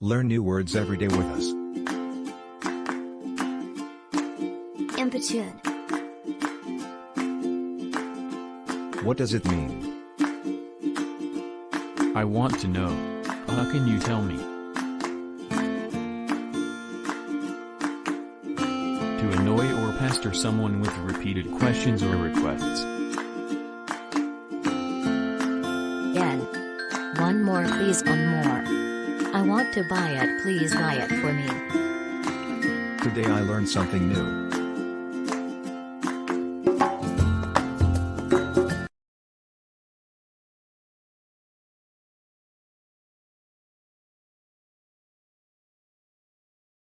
Learn new words every day with us. Importune. What does it mean? I want to know. How can you tell me? To annoy or pester someone with repeated questions or requests. Yen. One more please one more. Want to buy it please buy it for me. Today I learned something new.